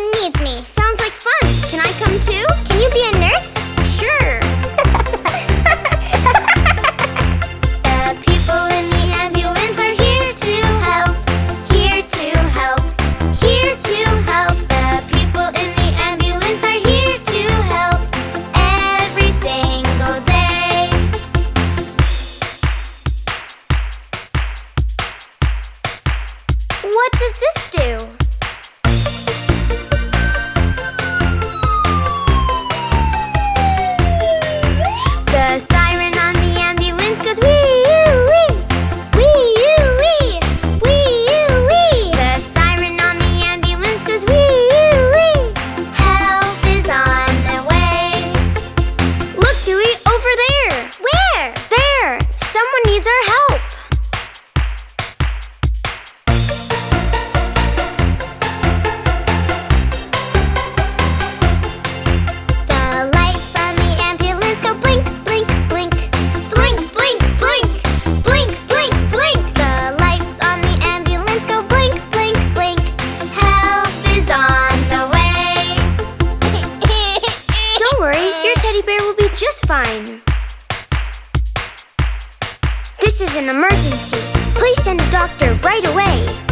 someone needs me. Sounds like fun. Can I come too? Can you be a nurse? Sure. the people in the ambulance are here to help. Here to help. Here to help. The people in the ambulance are here to help. Every single day. What does this do? Fine. This is an emergency. Please send a doctor right away.